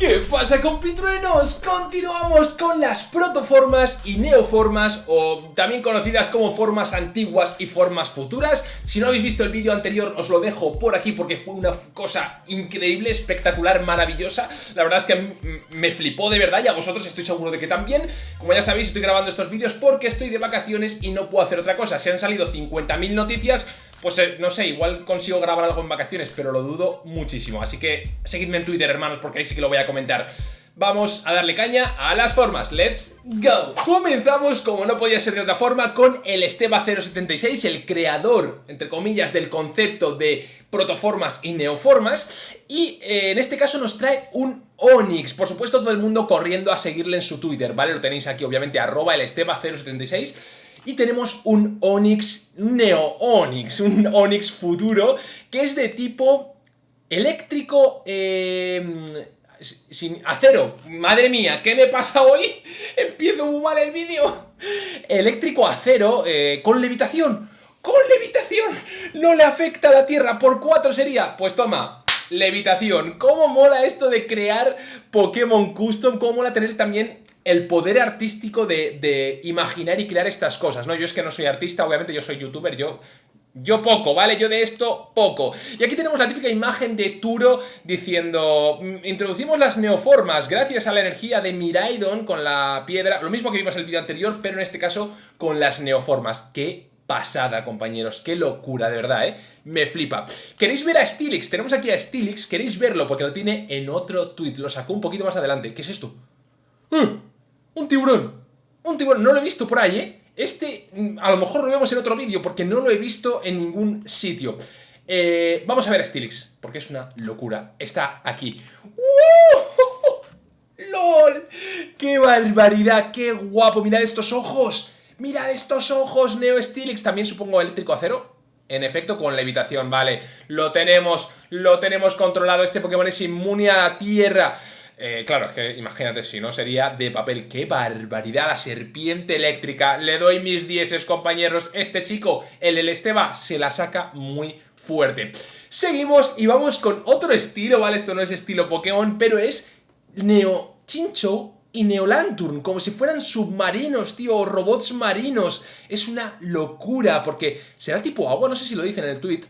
¿Qué pasa compitruenos? Continuamos con las protoformas y neoformas o también conocidas como formas antiguas y formas futuras. Si no habéis visto el vídeo anterior os lo dejo por aquí porque fue una cosa increíble, espectacular, maravillosa. La verdad es que me flipó de verdad y a vosotros estoy seguro de que también. Como ya sabéis estoy grabando estos vídeos porque estoy de vacaciones y no puedo hacer otra cosa. Se han salido 50.000 noticias pues eh, no sé, igual consigo grabar algo en vacaciones, pero lo dudo muchísimo. Así que seguidme en Twitter, hermanos, porque ahí sí que lo voy a comentar. Vamos a darle caña a las formas. ¡Let's go! Comenzamos, como no podía ser de otra forma, con el Esteba076, el creador, entre comillas, del concepto de protoformas y neoformas. Y eh, en este caso nos trae un Onix. Por supuesto, todo el mundo corriendo a seguirle en su Twitter, ¿vale? Lo tenéis aquí, obviamente, arroba el Esteba076 y tenemos un Onix Neo Onix, un Onix futuro que es de tipo eléctrico em, sin acero. Madre mía, ¿qué me pasa hoy? Empiezo muy mal el vídeo. Eléctrico acero eh, con levitación. ¡Con levitación! No le afecta a la Tierra. ¿Por cuatro sería? Pues toma, levitación. ¿Cómo mola esto de crear Pokémon Custom? ¿Cómo mola tener también el poder artístico de, imaginar y crear estas cosas, ¿no? Yo es que no soy artista, obviamente yo soy youtuber, yo... Yo poco, ¿vale? Yo de esto poco. Y aquí tenemos la típica imagen de Turo diciendo mm, Introducimos las neoformas gracias a la energía de Miraidon con la piedra Lo mismo que vimos en el vídeo anterior, pero en este caso con las neoformas ¡Qué pasada, compañeros! ¡Qué locura, de verdad, eh! Me flipa. ¿Queréis ver a Stilix? Tenemos aquí a Stilix, ¿queréis verlo? Porque lo tiene en otro tweet, lo sacó un poquito más adelante ¿Qué es esto? ¡Eh! ¡Un tiburón! ¡Un tiburón! No lo he visto por ahí, ¿eh? Este mm, a lo mejor lo vemos en otro vídeo porque no lo he visto en ningún sitio. Eh, vamos a ver a Stilix, porque es una locura. Está aquí. ¡Lol! ¡Qué barbaridad! ¡Qué guapo! ¡Mirad estos ojos! ¡Mirad estos ojos! Neo Stilix, también supongo eléctrico acero. En efecto, con levitación, vale. Lo tenemos, lo tenemos controlado. Este Pokémon es inmune a la tierra. Eh, claro, es que imagínate si no sería de papel. ¡Qué barbaridad! La serpiente eléctrica. Le doy mis dieces, compañeros. Este chico, el El Esteba, se la saca muy fuerte. Seguimos y vamos con otro estilo, ¿vale? Esto no es estilo Pokémon, pero es Neo Chincho y Neolanturn, como si fueran submarinos, tío, o robots marinos. Es una locura, porque será tipo agua, no sé si lo dicen en el tweet,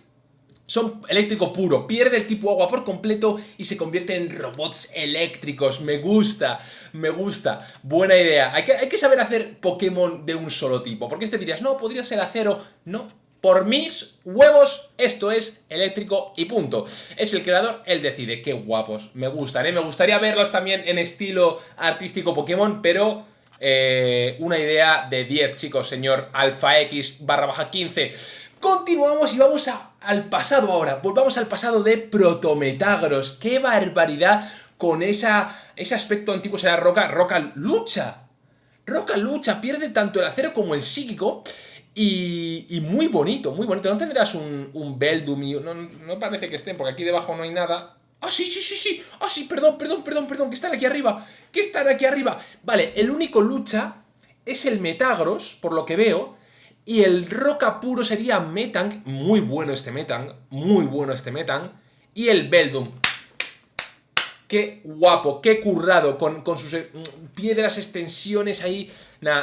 son eléctrico puro, pierde el tipo agua por completo y se convierte en robots eléctricos. Me gusta, me gusta. Buena idea. Hay que, hay que saber hacer Pokémon de un solo tipo. Porque este dirías, no, podría ser acero. No, por mis huevos, esto es eléctrico y punto. Es el creador, él decide. Qué guapos, me gustan, ¿eh? Me gustaría verlos también en estilo artístico Pokémon, pero... Eh, una idea de 10, chicos, señor Alpha X barra baja 15. Continuamos y vamos al pasado ahora. Volvamos al pasado de Protometagros. ¡Qué barbaridad con esa, ese aspecto antiguo! Será Roca, Roca lucha. Roca lucha, pierde tanto el acero como el psíquico. Y, muy bonito, muy bonito. ¿No tendrás un, un Beldum? No, no parece que estén, porque aquí debajo no hay nada. ¡Ah, sí, sí, sí, sí! ¡Ah, sí! Perdón, perdón, perdón, perdón, que están aquí arriba. Que están aquí arriba. Vale, el único lucha es el Metagros, por lo que veo. Y el roca puro sería Metang, muy bueno este Metang, muy bueno este Metang. Y el Beldum. Qué guapo, qué currado, con, sus eh, piedras, extensiones ahí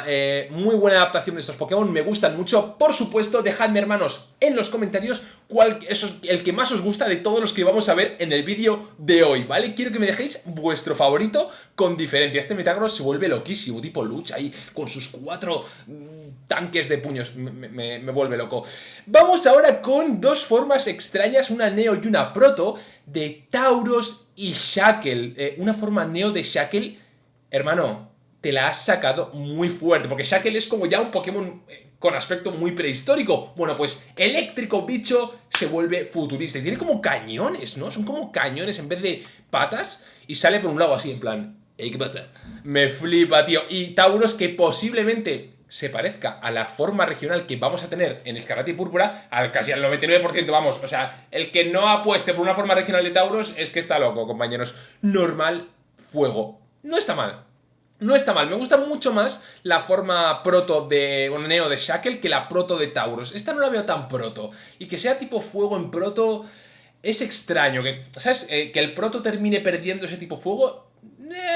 eh, muy buena adaptación de estos Pokémon, me gustan mucho. Por supuesto, dejadme, hermanos, en los comentarios cuál es el que más os gusta de todos los que vamos a ver en el vídeo de hoy, ¿vale? Quiero que me dejéis vuestro favorito con diferencia. Este Metagross se vuelve loquísimo, tipo lucha ahí, con sus cuatro mm, tanques de puños. Me, vuelve loco. Vamos ahora con dos formas extrañas, una Neo y una Proto, de Tauros y Shackle. Eh, una forma Neo de Shackle, hermano, te la has sacado muy fuerte, porque Shackle es como ya un Pokémon eh, con aspecto muy prehistórico. Bueno, pues eléctrico bicho se vuelve futurista y tiene como cañones, ¿no? Son como cañones en vez de patas y sale por un lado así en plan... ¿qué pasa? Me flipa, tío. Y Tauros que posiblemente se parezca a la forma regional que vamos a tener en Escarlata y Púrpura, al casi al 99%, vamos, o sea, el que no apueste por una forma regional de Tauros es que está loco, compañeros. Normal, fuego. No está mal, no está mal, me gusta mucho más la forma proto de, bueno, neo de Shackle que la proto de Taurus. Esta no la veo tan proto. Y que sea tipo fuego en proto es extraño. Que, ¿Sabes? Eh, que el proto termine perdiendo ese tipo fuego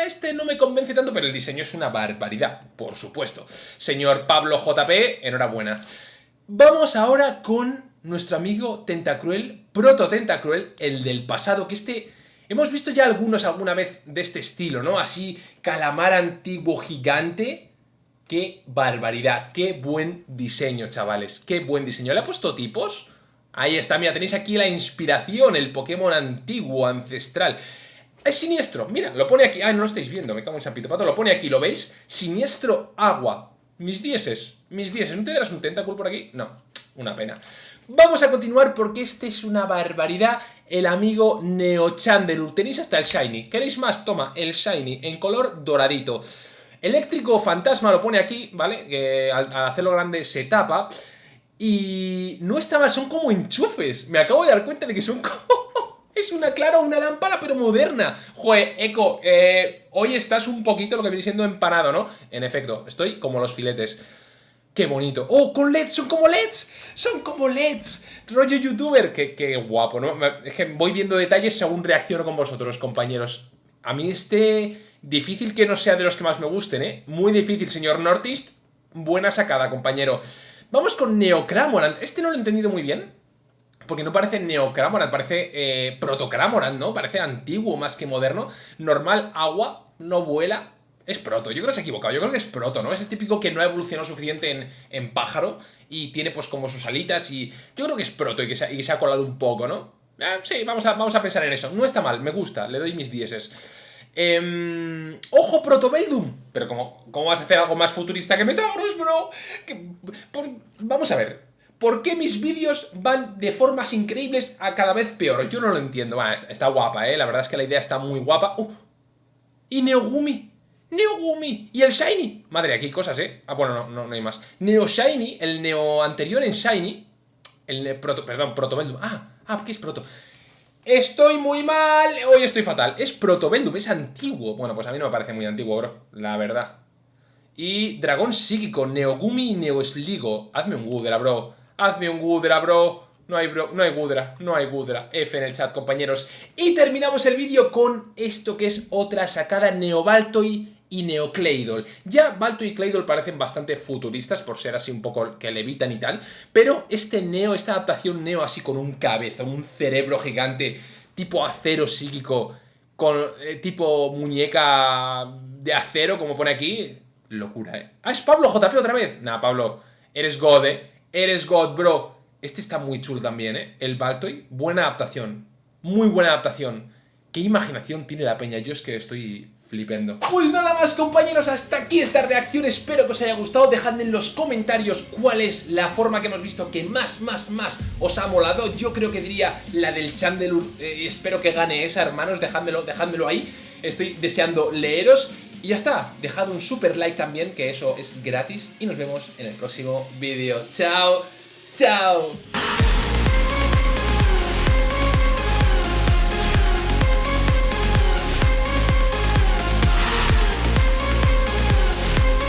este no me convence tanto, pero el diseño es una barbaridad, por supuesto. Señor Pablo JP, enhorabuena. Vamos ahora con nuestro amigo Tentacruel, Proto Tentacruel, el del pasado, que este... Hemos visto ya algunos alguna vez de este estilo, ¿no? Así, calamar antiguo gigante. ¡Qué barbaridad! ¡Qué buen diseño, chavales! ¡Qué buen diseño! ¿Le ha puesto tipos? Ahí está, mira, tenéis aquí la inspiración, el Pokémon antiguo, ancestral. Es siniestro, mira, lo pone aquí. Ah, no lo estáis viendo, me cago en San Pito Pato. Lo pone aquí, ¿lo veis? Siniestro agua. Mis dieces, mis dieces. ¿No tendrás un tentáculo por aquí? No, una pena. Vamos a continuar porque este es una barbaridad. El amigo Neochandelur. Tenéis hasta el Shiny. ¿Queréis más? Toma, el Shiny en color doradito. Eléctrico Fantasma lo pone aquí, ¿vale? Que al, hacerlo grande se tapa. Y no está mal, son como enchufes. Me acabo de dar cuenta de que son como... es una, claro, una lámpara, pero moderna. Joder, Eco, eh, hoy estás un poquito lo que viene siendo empanado, ¿no? En efecto, estoy como los filetes. ¡Qué bonito! ¡Oh, con LEDs! ¡Son como LEDs! ¡Son como LEDs! Rollo youtuber. Qué, qué, guapo, ¿no? Es que voy viendo detalles según reacciono con vosotros, compañeros. A mí este... Difícil que no sea de los que más me gusten, ¿eh? Muy difícil, señor Nortist. Buena sacada, compañero. Vamos con Neocramorant. Este no lo he entendido muy bien. Porque no parece Neocramorant, parece eh, ¿no? Parece antiguo más que moderno. Normal, agua, no vuela, es proto, yo creo que se ha equivocado, yo creo que es proto, ¿no? Es el típico que no ha evolucionado suficiente en, pájaro y tiene pues como sus alitas y... Yo creo que es proto y que se, ha colado un poco, ¿no? Ah, sí, vamos a, vamos a pensar en eso. No está mal, me gusta, le doy mis dieces. Eh, ¡Ojo, Protobeldum! Pero ¿cómo, ¿cómo vas a hacer algo más futurista que Metagross, bro? vamos a ver. ¿Por qué mis vídeos van de formas increíbles a cada vez peor? Yo no lo entiendo. Bueno, está, guapa, ¿eh? La verdad es que la idea está muy guapa. Uh, y Neogumi. Neogumi. ¿Y el Shiny? Madre, aquí cosas, ¿eh? Ah, bueno, no, no, hay más. Neo Shiny, el Neo anterior en Shiny. El Proto, perdón, Protobeldum. Ah, ah, ¿qué es Proto? Estoy muy mal, hoy estoy fatal. Es Protobeldum, es antiguo. Bueno, pues a mí no me parece muy antiguo, bro, la verdad. Y Dragón Psíquico, Neogumi y Neosligo. Hazme un Gudra, bro. Hazme un Gudra, bro. No hay, bro, no hay Gudra, no hay Gudra. F en el chat, compañeros. Y terminamos el vídeo con esto que es otra sacada Neobaltoy y Neocladle. Ya Balto y Claydol parecen bastante futuristas por ser así un poco que levitan y tal, pero este Neo, esta adaptación Neo así con un cabezón, un cerebro gigante, tipo acero psíquico, con eh, tipo muñeca de acero, como pone aquí, locura, ¿eh? Ah, es Pablo JP otra vez. Nah, Pablo, eres God, ¿eh? Eres God, bro. Este está muy chulo también, ¿eh? El Baltoy, buena adaptación. Muy buena adaptación. ¿Qué imaginación tiene la peña? Yo es que estoy flipendo. Pues nada más compañeros, hasta aquí esta reacción, espero que os haya gustado, dejadme en los comentarios cuál es la forma que hemos visto que más, más, más os ha molado, yo creo que diría la del Chandelur, eh, espero que gane esa hermanos, dejádmelo, dejádmelo ahí, estoy deseando leeros y ya está, dejad un super like también, que eso es gratis y nos vemos en el próximo vídeo. ¡Chao! ¡Chao!